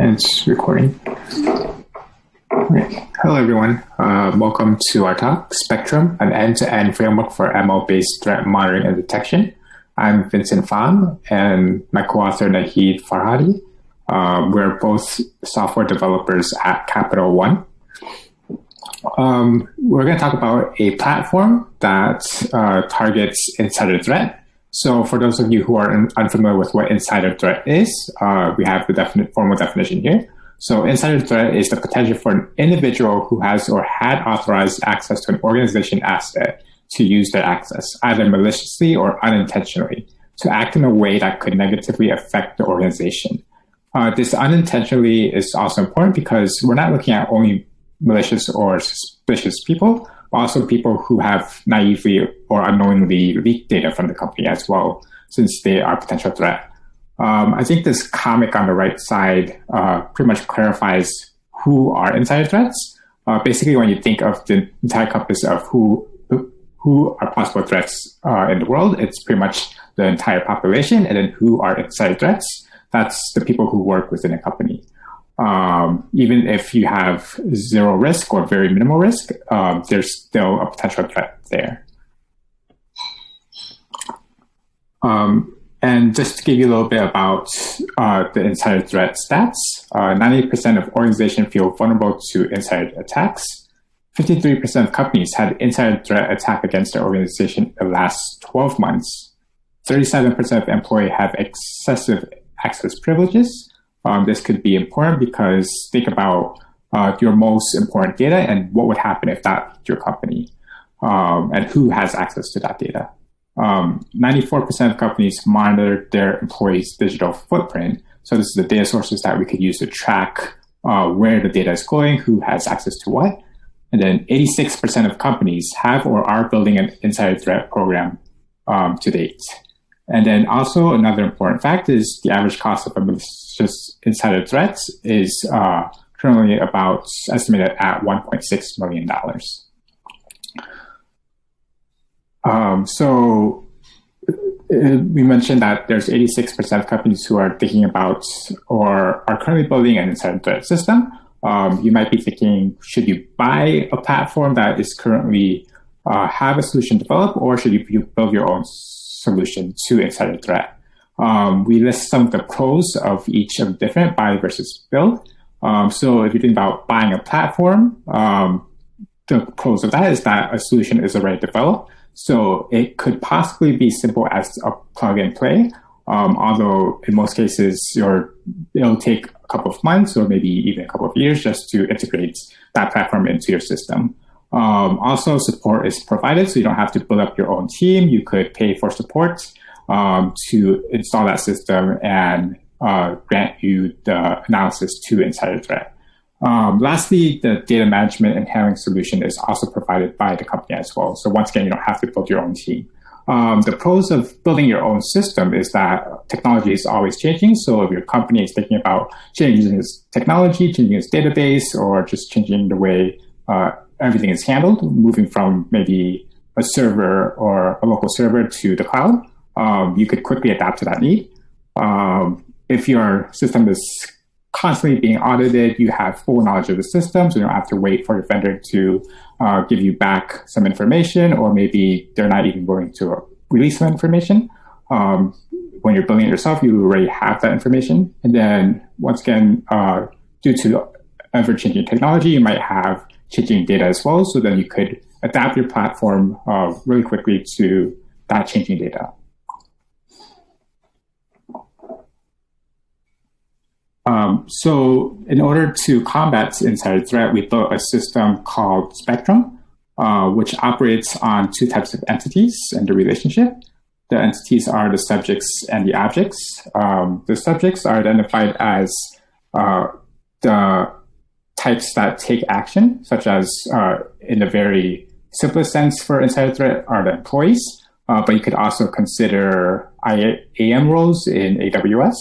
And it's recording. Hello, everyone. Uh, welcome to our talk, Spectrum, an end-to-end framework for ML-based threat monitoring and detection. I'm Vincent Pham, and my co-author, Nahid Farhadi. Uh, we're both software developers at Capital One. Um, we're going to talk about a platform that uh, targets insider threat so for those of you who are unfamiliar with what insider threat is, uh, we have the definite formal definition here. So insider threat is the potential for an individual who has or had authorized access to an organization asset to use their access, either maliciously or unintentionally, to act in a way that could negatively affect the organization. Uh, this unintentionally is also important because we're not looking at only malicious or suspicious people, also people who have naively or unknowingly leaked data from the company as well, since they are a potential threat. Um, I think this comic on the right side uh, pretty much clarifies who are insider threats. Uh, basically, when you think of the entire compass of who who are possible threats uh, in the world, it's pretty much the entire population, and then who are insider threats. That's the people who work within a company um, even if you have zero risk or very minimal risk, um, there's still a potential threat there. Um, and just to give you a little bit about uh, the insider threat stats, 90% uh, of organizations feel vulnerable to insider attacks. 53% of companies had insider threat attack against their organization in the last 12 months. 37% of employees have excessive access privileges, um, this could be important because think about uh, your most important data and what would happen if that's your company um, and who has access to that data. 94% um, of companies monitor their employees' digital footprint. So this is the data sources that we could use to track uh, where the data is going, who has access to what. And then 86% of companies have or are building an insider threat program um, to date. And then also another important fact is the average cost of a malicious insider threats is uh, currently about estimated at $1.6 million. Um, so uh, we mentioned that there's 86% of companies who are thinking about or are currently building an insider threat system. Um, you might be thinking, should you buy a platform that is currently uh, have a solution developed, or should you build your own solution to insider threat. Um, we list some of the pros of each of different buy versus build. Um, so if you think about buying a platform, um, the pros of that is that a solution is already developed. So it could possibly be simple as a plug and play. Um, although in most cases, your it'll take a couple of months or maybe even a couple of years just to integrate that platform into your system. Um, also, support is provided, so you don't have to build up your own team. You could pay for support um, to install that system and uh, grant you the analysis to insider threat. Um, lastly, the data management and handling solution is also provided by the company as well. So once again, you don't have to build your own team. Um, the pros of building your own system is that technology is always changing. So if your company is thinking about changing its technology, changing its database, or just changing the way uh, everything is handled, moving from maybe a server or a local server to the cloud, um, you could quickly adapt to that need. Um, if your system is constantly being audited, you have full knowledge of the system, so you don't have to wait for your vendor to uh, give you back some information, or maybe they're not even willing to release some information. Um, when you're building it yourself, you already have that information. And then once again, uh, due to ever-changing technology, you might have changing data as well, so then you could adapt your platform uh, really quickly to that changing data. Um, so in order to combat insider threat, we built a system called Spectrum, uh, which operates on two types of entities and the relationship. The entities are the subjects and the objects. Um, the subjects are identified as uh, the types that take action, such as uh, in the very simplest sense for insider threat are the employees, uh, but you could also consider IAM roles in AWS,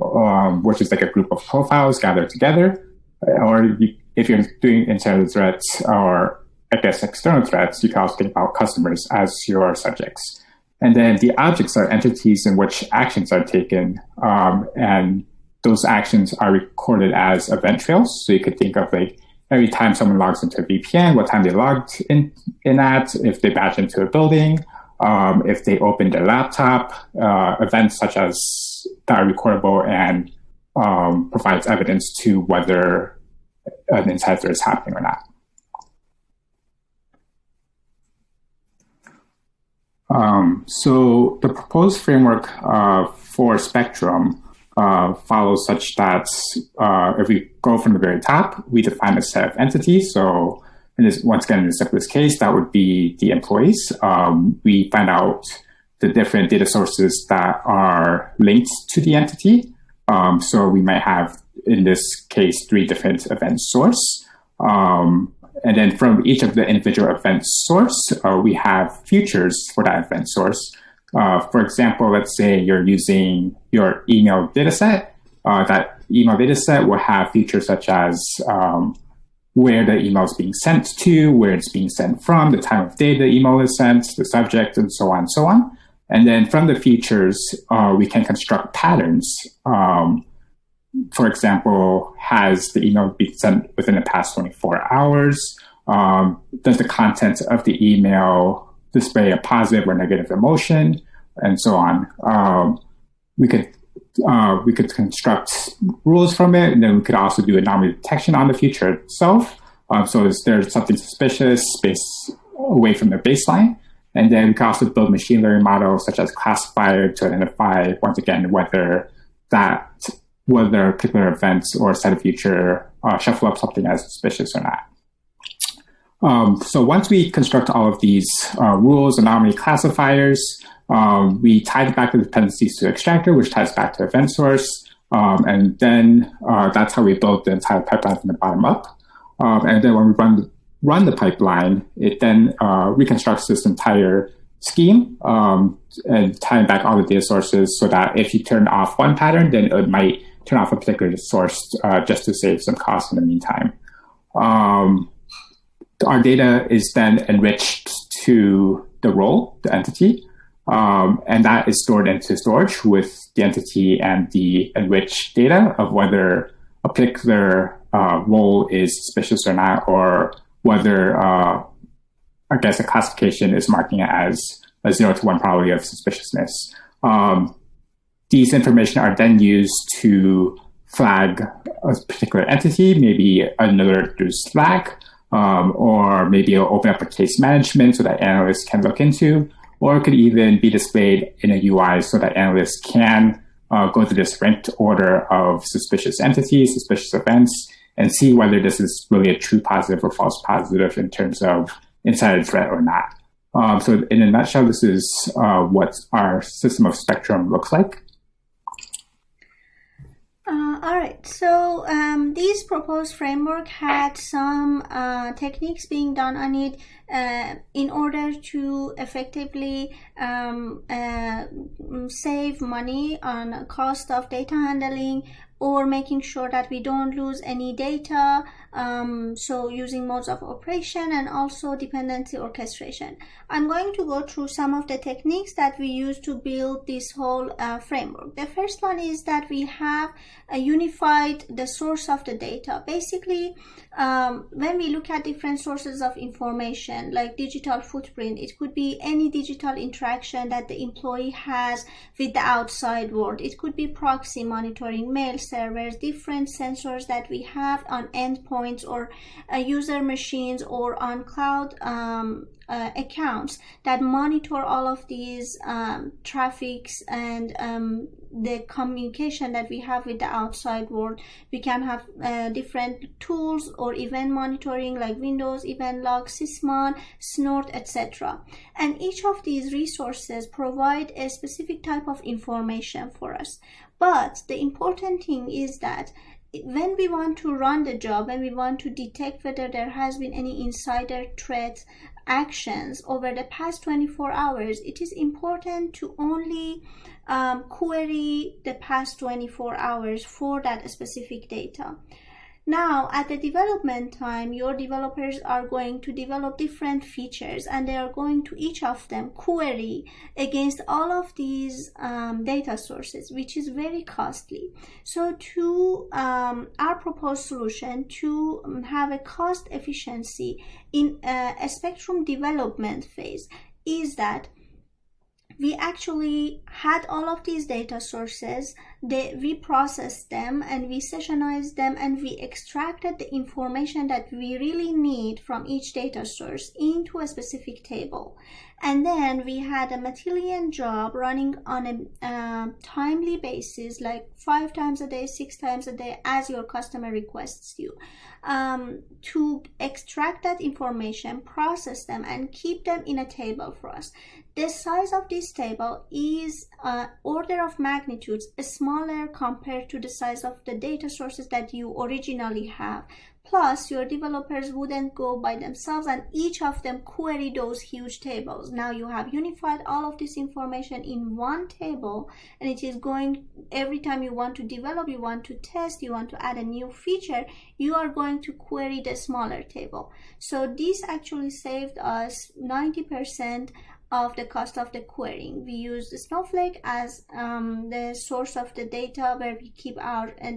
um, which is like a group of profiles gathered together. Or if you're doing insider threats or I guess external threats, you can also think about customers as your subjects. And then the objects are entities in which actions are taken. Um, and those actions are recorded as event trails. So you could think of like every time someone logs into a VPN, what time they logged in, in at, if they badge into a building, um, if they opened their laptop, uh, events such as that are recordable and um, provides evidence to whether an insider is happening or not. Um, so the proposed framework uh, for Spectrum uh, follows such that uh, if we go from the very top, we define a set of entities. So in this, once again, in the simplest case, that would be the employees. Um, we find out the different data sources that are linked to the entity. Um, so we might have, in this case, three different event source. Um, and then from each of the individual event source, uh, we have features for that event source. Uh, for example, let's say you're using your email dataset. Uh, that email dataset will have features such as um, where the email is being sent to, where it's being sent from, the time of day the email is sent, the subject, and so on and so on. And then from the features, uh, we can construct patterns. Um, for example, has the email been sent within the past 24 hours? Um, does the content of the email display a positive or negative emotion, and so on? Um, we could uh, we could construct rules from it, and then we could also do anomaly detection on the feature itself. Um, so is there something suspicious based away from the baseline? And then we can also build machine learning models such as classifier to identify once again whether that whether particular events or set of future uh, shuffle up something as suspicious or not. Um, so once we construct all of these uh, rules, anomaly classifiers, um, we tie back the dependencies to extractor, which ties back to event source. Um, and then uh, that's how we build the entire pipeline from the bottom up. Um, and then when we run, run the pipeline, it then uh, reconstructs this entire scheme um, and tying back all the data sources so that if you turn off one pattern, then it might turn off a particular source uh, just to save some cost in the meantime. Um, our data is then enriched to the role, the entity, um, and that is stored into storage with the entity and the enriched data of whether a particular uh, role is suspicious or not, or whether, uh, I guess, a classification is marking it as a zero to one probability of suspiciousness. Um, these information are then used to flag a particular entity, maybe another through Slack, um, or maybe it'll open up a case management so that analysts can look into, or it could even be displayed in a UI so that analysts can uh, go through this ranked order of suspicious entities, suspicious events, and see whether this is really a true positive or false positive in terms of insider threat or not. Um, so in a nutshell, this is uh, what our system of spectrum looks like. Uh, all right, so um, this proposed framework had some uh, techniques being done on it uh, in order to effectively um, uh, save money on cost of data handling or making sure that we don't lose any data um, so using modes of operation and also dependency orchestration. I'm going to go through some of the techniques that we use to build this whole uh, framework. The first one is that we have unified the source of the data. Basically um, when we look at different sources of information like digital footprint it could be any digital interaction that the employee has with the outside world. It could be proxy monitoring mail servers different sensors that we have on endpoints or uh, user machines or on cloud um, uh, accounts that monitor all of these um, traffics and um, the communication that we have with the outside world. We can have uh, different tools or event monitoring like windows event log sysmon snort etc and each of these resources provide a specific type of information for us. But the important thing is that when we want to run the job and we want to detect whether there has been any insider threat actions over the past 24 hours, it is important to only um, query the past 24 hours for that specific data. Now, at the development time, your developers are going to develop different features and they are going to each of them query against all of these um, data sources, which is very costly. So, to um, our proposed solution to um, have a cost efficiency in uh, a spectrum development phase is that we actually had all of these data sources they, we processed them and we sessionized them and we extracted the information that we really need from each data source into a specific table. And then we had a Matillion job running on a uh, timely basis like five times a day six times a day as your customer requests you um, to extract that information process them and keep them in a table for us the size of this table is uh, order of magnitudes smaller compared to the size of the data sources that you originally have Plus, your developers wouldn't go by themselves and each of them query those huge tables. Now you have unified all of this information in one table and it is going every time you want to develop, you want to test, you want to add a new feature, you are going to query the smaller table. So this actually saved us 90% of the cost of the querying. We use Snowflake as um, the source of the data where we keep our uh,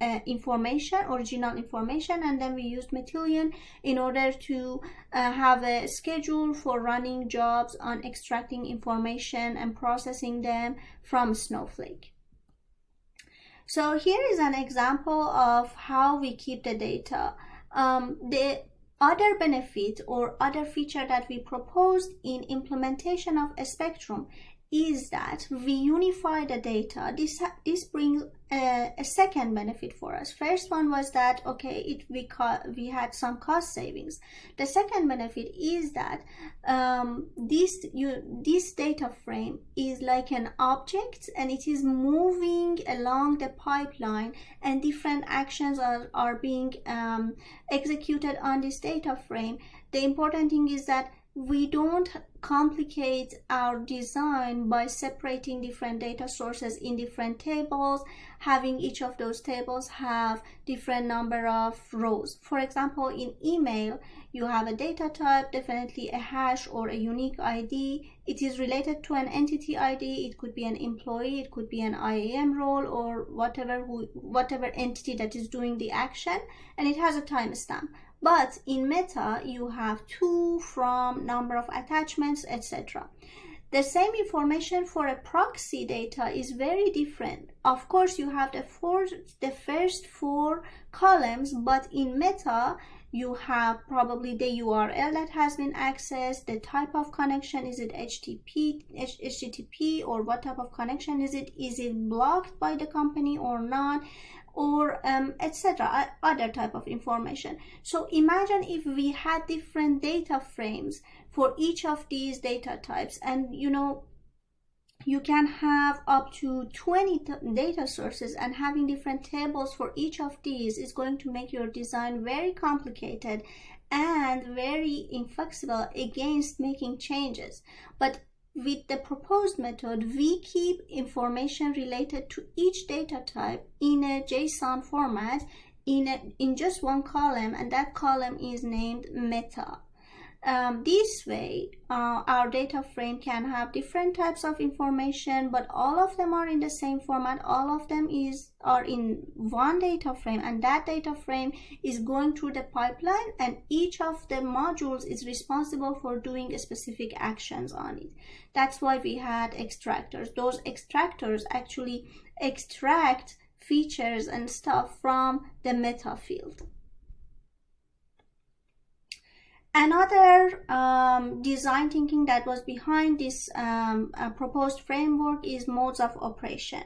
uh, information, original information, and then we use Matillion in order to uh, have a schedule for running jobs on extracting information and processing them from Snowflake. So here is an example of how we keep the data. Um, the other benefit or other feature that we proposed in implementation of a spectrum is that we unify the data. This this brings a, a, second benefit for us. First one was that okay, it we we had some cost savings. The second benefit is that um, this you this data frame is like an object and it is moving along the pipeline and different actions are are being um, executed on this data frame. The important thing is that we don't complicate our design by separating different data sources in different tables. Having each of those tables have different number of rows. For example in email you have a data type definitely a hash or a unique id it is related to an entity id it could be an employee it could be an iam role or whatever who, whatever entity that is doing the action. And it has a timestamp but in meta, you have to, from, number of attachments, etc. The same information for a proxy data is very different. Of course, you have the, four, the first four columns, but in meta, you have probably the URL that has been accessed, the type of connection, is it HTTP, HTTP or what type of connection is it? Is it blocked by the company or not? Or um, etc other type of information. So imagine if we had different data frames for each of these data types and you know you can have up to 20 data sources and having different tables for each of these is going to make your design very complicated and very inflexible against making changes. But with the proposed method, we keep information related to each data type in a JSON format in, a, in just one column and that column is named meta. Um, this way, uh, our data frame can have different types of information, but all of them are in the same format. All of them is are in one data frame, and that data frame is going through the pipeline, and each of the modules is responsible for doing specific actions on it. That's why we had extractors. Those extractors actually extract features and stuff from the meta field. Another um, design thinking that was behind this um, uh, proposed framework is modes of operation.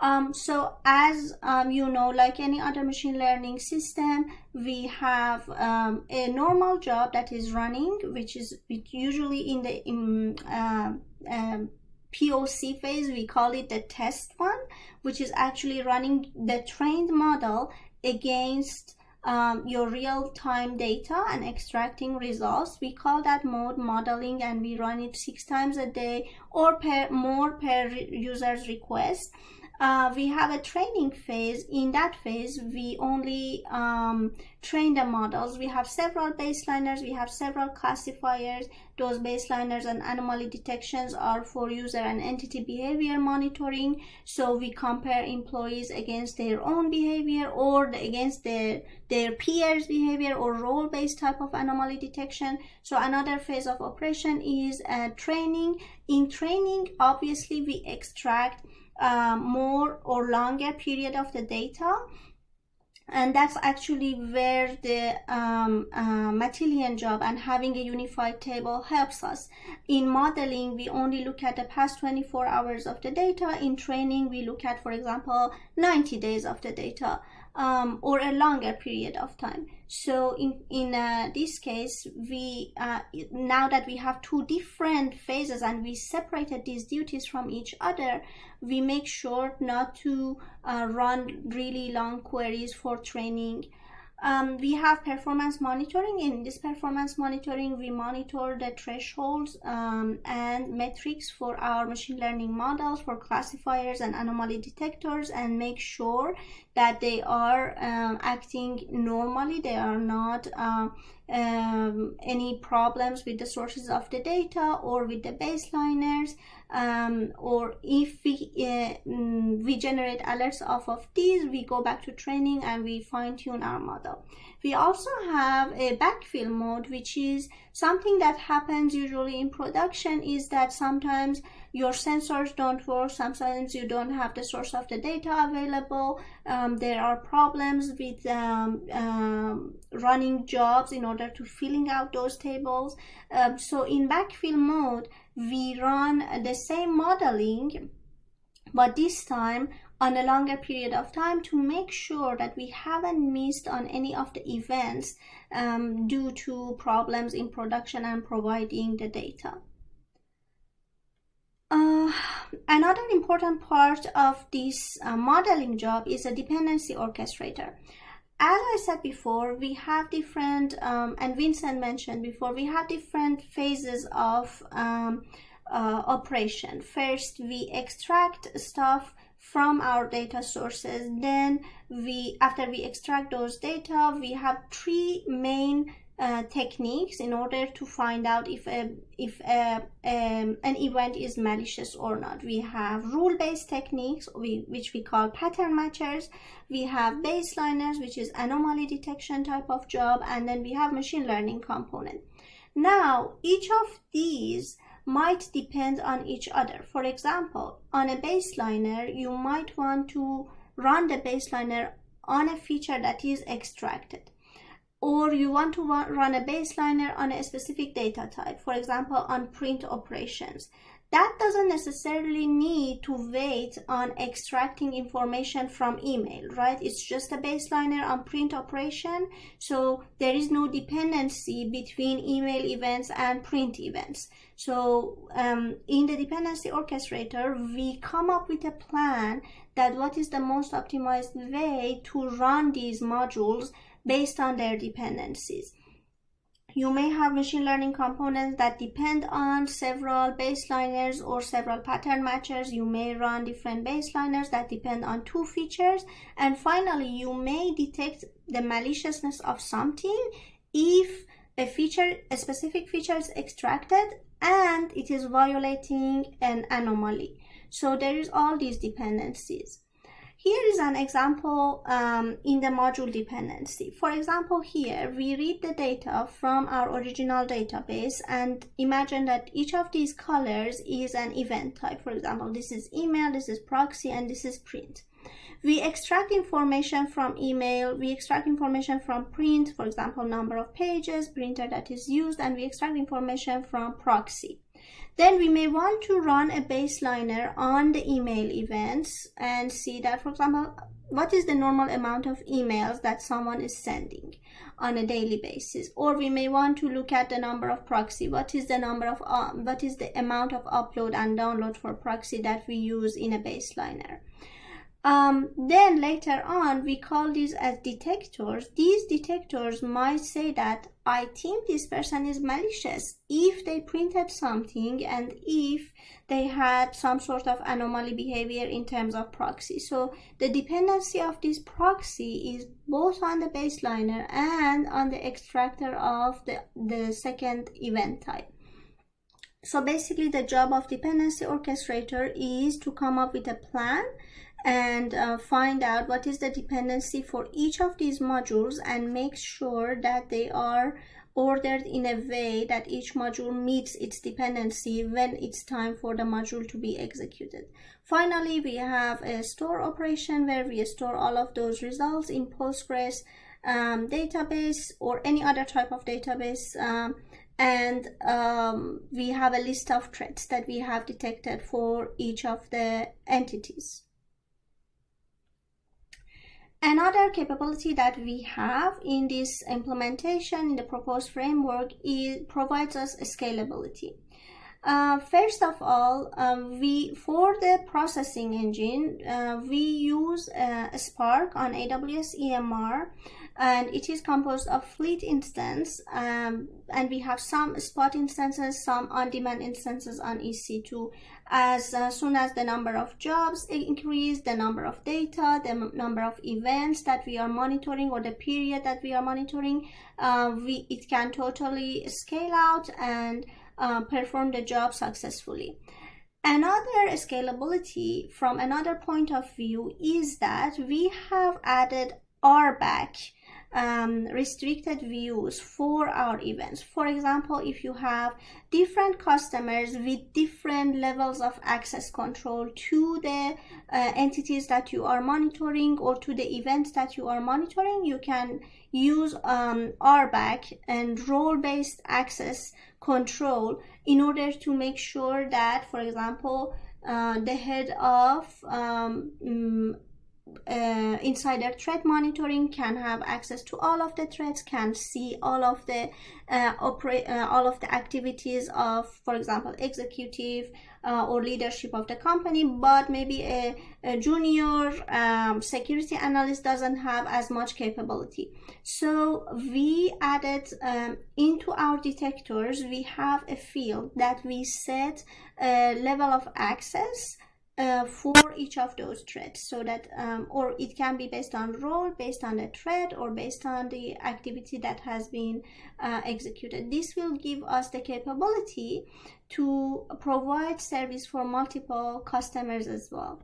Um, so as um, you know, like any other machine learning system, we have um, a normal job that is running, which is usually in the in, uh, um, POC phase, we call it the test one, which is actually running the trained model against um, your real-time data and extracting results. We call that mode modeling and we run it six times a day or per more per user's request. Uh, we have a training phase. In that phase, we only um, train the models. We have several baseliners, we have several classifiers. Those baseliners and anomaly detections are for user and entity behavior monitoring. So we compare employees against their own behavior or against their, their peers' behavior or role-based type of anomaly detection. So another phase of operation is uh, training. In training, obviously, we extract uh, more or longer period of the data and that's actually where the um, uh, Matillion job and having a unified table helps us. In modeling, we only look at the past 24 hours of the data. In training, we look at, for example, 90 days of the data um, or a longer period of time. So in, in uh, this case, we uh, now that we have two different phases and we separated these duties from each other, we make sure not to uh, run really long queries for training um, we have performance monitoring. In this performance monitoring, we monitor the thresholds um, and metrics for our machine learning models, for classifiers and anomaly detectors, and make sure that they are um, acting normally. They are not uh, um, any problems with the sources of the data or with the baseliners um, or if we uh, mm, we generate alerts off of these we go back to training and we fine tune our model. We also have a backfill mode which is something that happens usually in production is that sometimes your sensors don't work. Sometimes you don't have the source of the data available. Um, there are problems with um, um, running jobs in order to filling out those tables. Um, so in backfill mode we run the same modeling but this time on a longer period of time to make sure that we haven't missed on any of the events um, due to problems in production and providing the data. Uh, another important part of this uh, modeling job is a dependency orchestrator. As I said before, we have different, um, and Vincent mentioned before, we have different phases of um, uh, operation. First, we extract stuff from our data sources. Then we, after we extract those data, we have three main uh, techniques in order to find out if a, if a, um, an event is malicious or not. We have rule-based techniques, we, which we call pattern matchers. We have baseliners, which is anomaly detection type of job, and then we have machine learning component. Now, each of these might depend on each other. For example, on a baseliner, you might want to run the baseliner on a feature that is extracted or you want to run a baseliner on a specific data type, for example, on print operations. That doesn't necessarily need to wait on extracting information from email, right? It's just a baseliner on print operation. So there is no dependency between email events and print events. So um, in the dependency orchestrator, we come up with a plan that what is the most optimized way to run these modules based on their dependencies. You may have machine learning components that depend on several baseliners or several pattern matchers. You may run different baseliners that depend on two features. And finally, you may detect the maliciousness of something if a feature, a specific feature is extracted and it is violating an anomaly. So there is all these dependencies. Here is an example um, in the module dependency. For example, here we read the data from our original database and imagine that each of these colors is an event type. For example, this is email, this is proxy, and this is print. We extract information from email, we extract information from print, for example, number of pages, printer that is used, and we extract information from proxy. Then we may want to run a baseliner on the email events and see that, for example, what is the normal amount of emails that someone is sending on a daily basis? Or we may want to look at the number of proxy. What is the number of uh, what is the amount of upload and download for proxy that we use in a baseliner Um, then later on, we call these as detectors. These detectors might say that I think this person is malicious if they printed something and if they had some sort of anomaly behavior in terms of proxy. So the dependency of this proxy is both on the baseliner and on the extractor of the, the second event type. So basically the job of dependency orchestrator is to come up with a plan and uh, find out what is the dependency for each of these modules and make sure that they are ordered in a way that each module meets its dependency when it's time for the module to be executed. Finally, we have a store operation where we store all of those results in Postgres um, database or any other type of database um, and um, we have a list of threats that we have detected for each of the entities. Another capability that we have in this implementation in the proposed framework is provides us scalability. Uh, first of all, um, we for the processing engine, uh, we use uh, Spark on AWS EMR and it is composed of fleet instance um, and we have some spot instances some on-demand instances on ec2 as uh, soon as the number of jobs increase the number of data the number of events that we are monitoring or the period that we are monitoring uh, we it can totally scale out and uh, perform the job successfully. Another scalability from another point of view is that we have added RBAC um, restricted views for our events. For example, if you have different customers with different levels of access control to the uh, entities that you are monitoring or to the events that you are monitoring, you can use um, RBAC and role-based access control in order to make sure that, for example, uh, the head of um, mm, uh, insider threat monitoring can have access to all of the threats can see all of the uh, operate uh, all of the activities of for example executive uh, or leadership of the company but maybe a, a junior um, security analyst doesn't have as much capability. So we added um, into our detectors we have a field that we set a level of access uh, for each of those threads so that um, or it can be based on role based on the thread or based on the activity that has been uh, executed. This will give us the capability to provide service for multiple customers as well.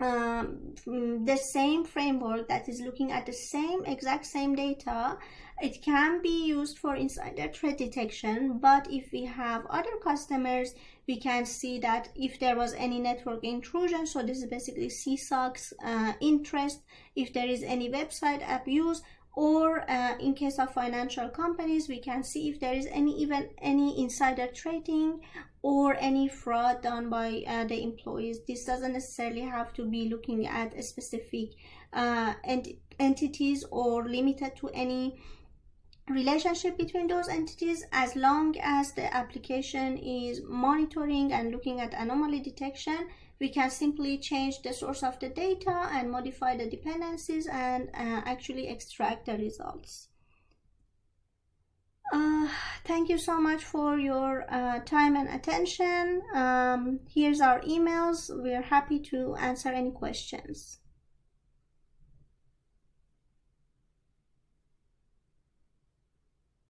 Um, the same framework that is looking at the same exact same data it can be used for insider threat detection but if we have other customers we can see that if there was any network intrusion so this is basically CSOC's uh, interest if there is any website abuse or uh, in case of financial companies we can see if there is any even any insider trading or any fraud done by uh, the employees. This doesn't necessarily have to be looking at a specific uh, ent entities or limited to any relationship between those entities as long as the application is monitoring and looking at anomaly detection we can simply change the source of the data and modify the dependencies and uh, actually extract the results. Uh, thank you so much for your uh, time and attention. Um, here's our emails. We're happy to answer any questions